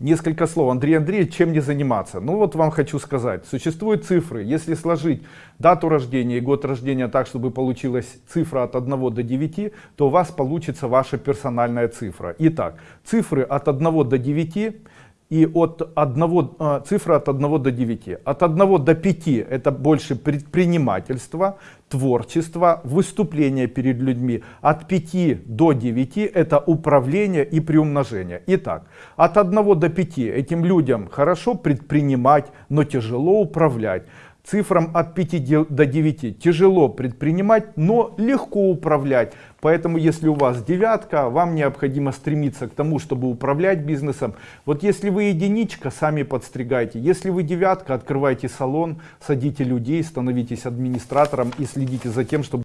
Несколько слов. Андрей Андреевич, чем не заниматься? Ну вот вам хочу сказать. Существуют цифры. Если сложить дату рождения и год рождения так, чтобы получилась цифра от 1 до 9, то у вас получится ваша персональная цифра. Итак, цифры от 1 до 9 и от 1, э, цифра от 1 до 9. От 1 до 5 это больше предпринимательство, творчество, выступление перед людьми. От 5 до 9 это управление и приумножение. Итак, от 1 до 5 этим людям хорошо предпринимать, но тяжело управлять. Цифрам от 5 до 9 тяжело предпринимать, но легко управлять. Поэтому если у вас девятка, вам необходимо стремиться к тому, чтобы управлять бизнесом. Вот если вы единичка, сами подстригайте. Если вы девятка, открывайте салон, садите людей, становитесь администратором и следите за тем, чтобы